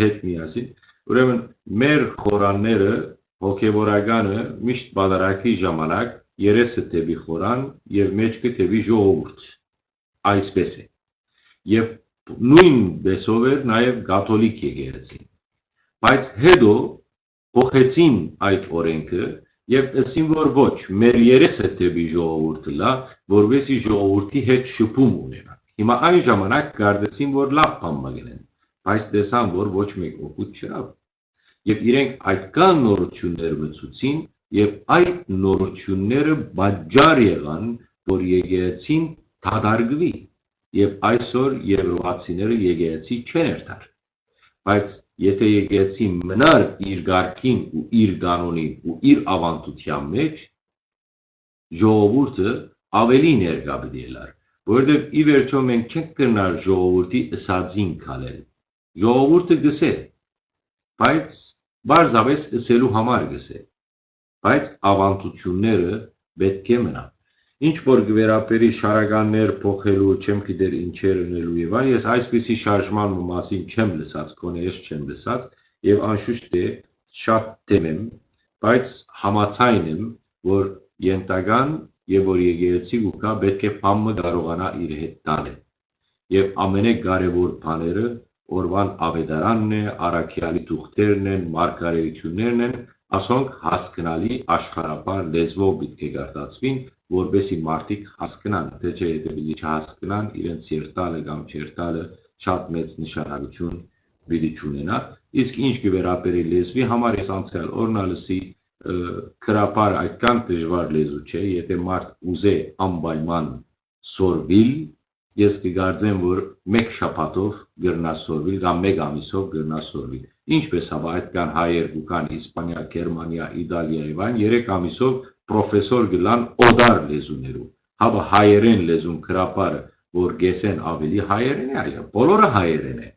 հետ միասին, ուրեմն մեր խորանները հոգևորականը միշտ բادرակի ժամանակ երեսը տեւի խորան եւ մեջքը տեւի ժողովուրդ։ Այսպես է։ Եվ նույն բեսով էր նաեւ կաթոլիկ եկեղեցին։ Բայց հետո փոխեցին այդ օրենքը եւ ասին որ ոչ, մեր երեսը տեւի ժողովուրդը լա, որովհետեւ ժողովրդի հետ շփում ունենա։ Հիմա այն ժամանակ կարծեցին, որ լավ բան մգնեն, բայց տեսան, որ ոչ մեկ օգուտ չրավ։ Եվ իրենք այդքան նորություններ մցուցին, եւ այդ նորությունները բաժար եղան, որ եկեղեցին դադարգվի։ Եվ այսօր եվրոպացիները եկեղեցի չեն երթար։ Բայց եթե եկեղեցի մնար իր ղարքին ու իր կանոնին ու իր ավանդության մեջ, ժողովուրդը ավելի ներկա պիտի լար որովհետև ի վերջո մենք չենք կրնար ժողովրդի ըսածին քալել։ Ժողովուրդը գսե, բայց բարձավես ըսելու համար գսե։ Բայց ավանդությունները պետք է մնան։ Ինչ որ գվերապերի շարականներ փոխելու, չեմ գիտեր ինչեր ունելու եւ այլ, ես այսպիսի շարժման մասին չեմ լսած, կոնե ես չեմ լսած եւ անշուշտ է շատ թեմ եմ, բայց համացայն եմ, որ ենտական եւ որ եկեղեցի ուկա պետք է փամը կարողանա իր հետ տանել։ Եվ ամենակարևոր բաները օրվան ավետարանն է, առաքյալի թուղթերն են, մարգարեություններն են, ասոնք հասկանալի աշխարհապար լեզվով պետք է գարտացվին, որբեսի մարդիկ հասկանան, թե չէ եթե պիտի չհասկանան, իրենց երթալը կամ չերթալը շատ մեծ նշանակություն պիտի չունենա։ Իսկ ինչ կվերապերի լեզվի համար ես անցյալ օրնալսի քրապար այդքան դժվար լեզու չէ, եթե մարդ ուզե անպայման սորվիլ, ես կգարձեմ, որ մեկ շաբաթով գրնա սորվիլ կամ մեկ ամիսով գրնա սորվիլ։ Ինչպես հավա այդքան հայեր կան Իսպանիա, Գերմանիա, Իտալիա եւ այն 3 ամիսով պրոֆեսոր գլան օդար լեզուներու։ Հավա հայերեն լեզուն քրապարը, որ գեսեն ավելի հայերեն է, այո, բոլորը հայերեն է։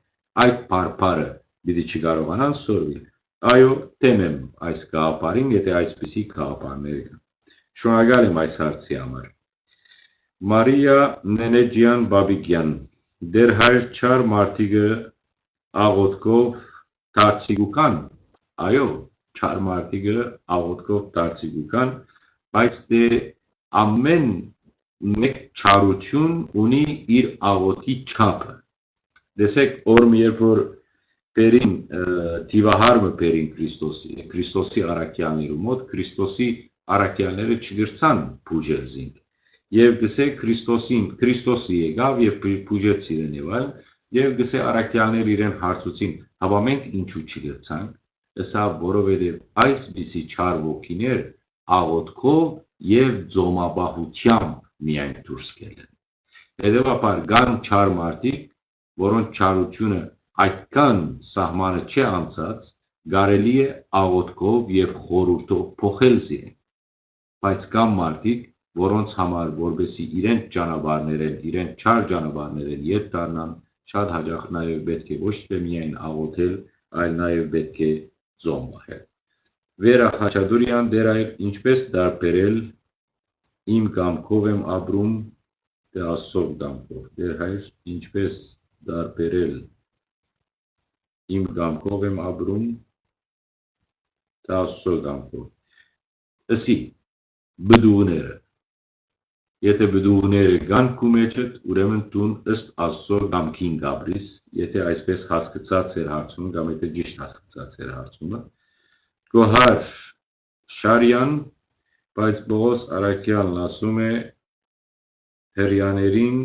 Այդ բարբարը պիտի չկարողանան սորվիլ Այո, դեմ եմ այս գաղափարին, եթե այսպիսի գաղափարներ կան։ Շնորհակալ եմ այս հարցի համար։ Մարիա Նենեջյան Բաբիկյան դեր հայր չար մարդիկը աղոտկով դարձիգուկան այո չար մարդիկը աղոտկով դարձիգուկան բայց դե ամեն մեկ չարություն ունի իր աղոտի չափը դեսեք օրմ երբ որ Պերին դիվահարմը Պերին Քրիստոսի, Քրիստոսի արաքյաներու մոտ Քրիստոսի արաքյաները չգրցան բուժել զինք։ Եվ գսե Քրիստոսին, Քրիստոսի եկավ եւ բուժեց իրեն եւ այլ, եւ գսե արաքյանները իրեն հարցուցին, հավա մենք ինչու չգրցանք։ Ըսա որովհետեւ այս բիսի չար ոգիներ աղոտքով եւ ձոմաբահությամբ միայն դուրս գելեն։ Հետևաբար կան չար մարդիկ, որոնց չարությունը այդքան սահմանը չի անցած, կարելի է աղոթքով եւ խորհուրդով փոխել զիրեն։ Բայց կան մարդիկ, որոնց համար որբեսի իրենց ճանապարհներեն, իրենց չար ճանապարհներեն ետ դառնան, շատ հաջող նաև պետք է ոչ թե միայն աղոթել, այլ նաև պետք է ծոմ մահել։ Վերա Խաչատուրյան դեր այլ ինչպես դարբերել իմ կամքով եմ ապրում դե աստծով կամքով դեր հայր ինչպես դարբերել իմ կամքով եմ ապրում դե աստծով կամքով ըսի բդուները Եթե բդուղները կան քու մեջդ, ուրեմն տուն ըստ Աստծո կամքին գաբրիս, եթե այսպես հասկացած էր հարցումը կամ եթե ճիշտ հասկացած էր հարցումը։ Գոհար Շարյան, բայց Բողոս Արաքյանն ասում է հերյաներին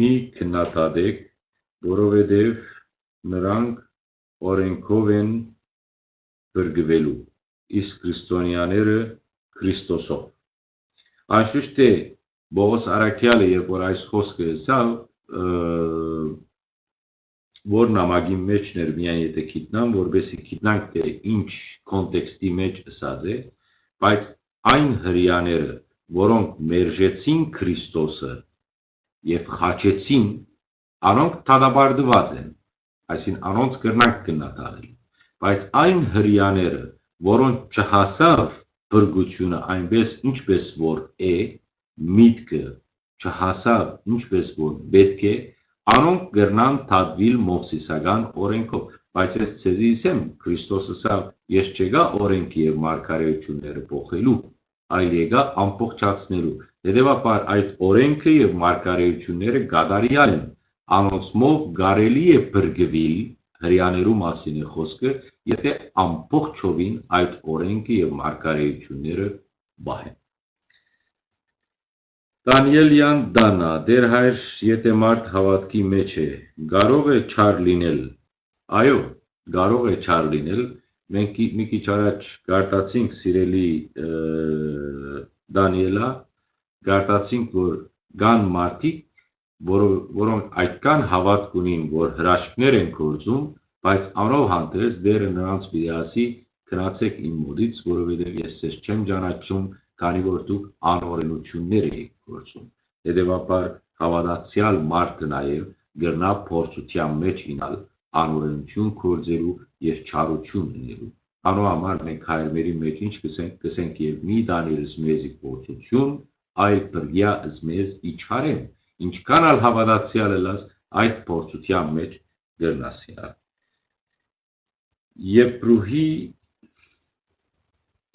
մի քննադատեք, որովհետև նրանք օրենքով են բրգվելու, իսկ քրիստոնյաները Քրիստոսով։ Անշուշտ թե Բողոս Արաքյալը, երբ որ այս խոսքը ասավ, որ նամակի մեջն էր միայն եթե գիտնամ, որբեսի գիտնանք թե ինչ կոնտեքստի մեջ ասած է, բայց այն հрьяաները, որոնք մերժեցին Քրիստոսը եւ խաչեցին, առոնք թադաբարդված են, այսին առոնց կրնանք կնատարել։ Բայց այն հрьяաները, որոնք չհասավ բրգությունը այնպես ինչպես որ է, միտքը չհասավ ինչպես որ պետք է, Անոնք գրնան Թադվիլ Մովսիսական օրենքով, բայց ես ցեզի իսեմ Քրիստոսը սա ես չեգա օրենքի եւ մարգարեությունները փոխելու, այլ եկա ամբողջացնելու։ դե դե Հետևաբար այդ օրենքը եւ մարգարեությունները գադարիալ են։ Անոնցմով գարելի է բրգվել հрьяաներու մասին է խոսքը, եթե ամբողջովին այդ օրենքը եւ մարգարեությունները բահեն։ Դանիելյան Դանա, դեր հայր, եթե մարդ հավատքի մեջ է, կարող է չար լինել։ Այո, կարող է չար լինել։ Մենք մի քիչ առաջ գարտացինք սիրելի Դանիելա, գարտացինք, որ կան մարդիկ, որոնք այդքան հավատք ունին, որ հրաշքներ են գործում, բայց անով հանդերձ դերը նրանց պիտի ասի գնացեք իմ մոտից, որովհետև ես ձեզ չեմ ճանաչում, քանի որ դուք անօրենություններ եք գործում։ Հետևաբար հավատացյալ մարդը նաև գրնա փորձության մեջ ինալ անօրենություն գործելու եւ չարություն ունելու։ Անո համար մենք հայրմերի մեջ ինչ կսենք, կսենք եւ մի դանիելս մեզի փորձություն, այլ բրգյա զմեզ իչարեմ։ Ինչքան ալ հավատացյալ ելաս այդ փորձության մեջ գրնասիա։ Եբրուհի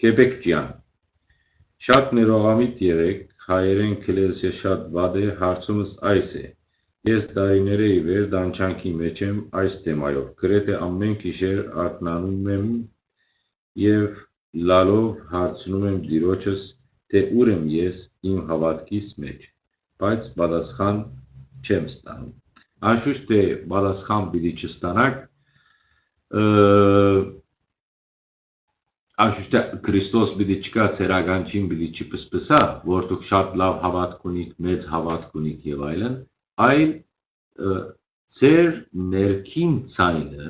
Կեբեկջյան Շատ ներողամիտ եղեք, հայերեն քլեսը շատ վատ է, հարցումս այս է. Ես տարիներ ի վեր դանչանքի մեջ եմ այս թեմայով, գրեթե ամեն գիշեր արթնանում եմ եւ լալով հարցնում եմ Տիրոջս, թե ուր եմ ես իմ հավատքիս մեջ, բայց պատասխան չեմ ստանում։ Անշուշտ թե պատասխան պիտի չստանաք, Անշուշտ Քրիստոս պիտի չկա ցերականչին պիտի չպսպսա, որ դուք շատ լավ հավատք ունիք, մեծ հավատք ունիք եւ այլն, այլ ցեր ներքին ցայնը,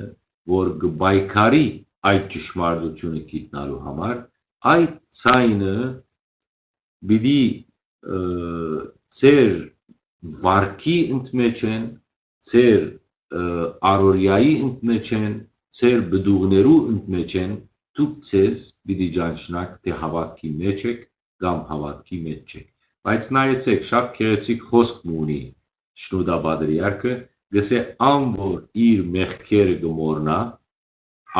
որ գբայքարի այդ ճշմարտությունը գիտնալու համար, այդ ցայնը պիտի ցեր վարկի ընդմեջեն, ցեր արորիայի ընդմեջեն, ցեր բդուղներու ընդմեջեն դուք ցեզ պիտի ճանչնաք թե հավատքի մեջ եք կամ հավատքի մեջ չեք բայց նայեցեք շատ քեղեցիկ խոսք ունի շնուդա բադրիարքը գսե ան որ իր մեղքերը գմորնա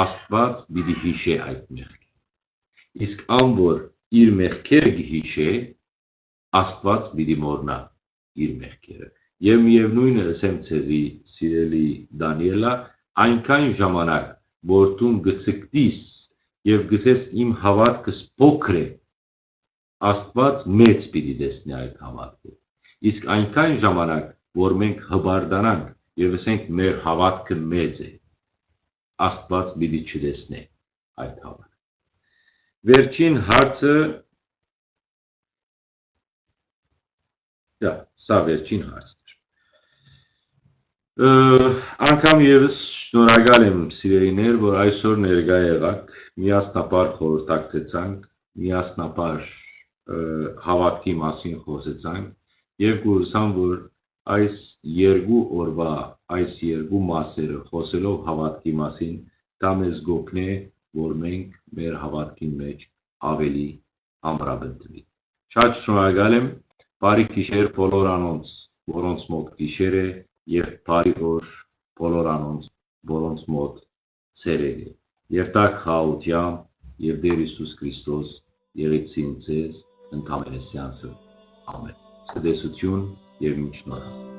աստված պիտի հիշե այդ մեղքը իսկ ան որ իր մեղքերը գհիշե աստված պիտի մորնա իր մեղքերը եւ միևնույնը ասեմ ցեզի սիրելի դանիելա այնքան ժամանակ որ դու գցկտիս եւ գսես իմ հավատքս փոքր է Աստված մեծ պիտի դեսնի այդ հավատքը իսկ այնքան ժամանակ որ մենք հբարդանանք եւ ասենք մեր հավատքը մեծ է Աստված պիտի չդեսնի այդ հավատքը Վերջին հարցը դա սա վերջին հարցն Անկամ եւս շնորհակալ եմ սիրելիներ, որ այսօր ներկա եղաք, միասնապար խորհրդակցեցանք, միասնապար հավատքի մասին խոսեցանք եւ կուրսամ, որ այս երկու օրվա այս երկու մասերը խոսելով հավատքի մասին դա մեզ գոքնե որ մենք մեր հավատքի մեջ ավելի ամրապնդվի շատ շնորհակալ եմ բարի գիշեր բոլոր անոնց որոնց մոտ գիշեր է եւ բարի օր բոլոր անոնց որոնց մոտ ցերեկ է երթակ խաղաղությամբ եւ Տեր Հիսուս Քրիստոս եղեցին ձեզ ընդամենը սյանսը ամեն ցտեսություն եւ մինչ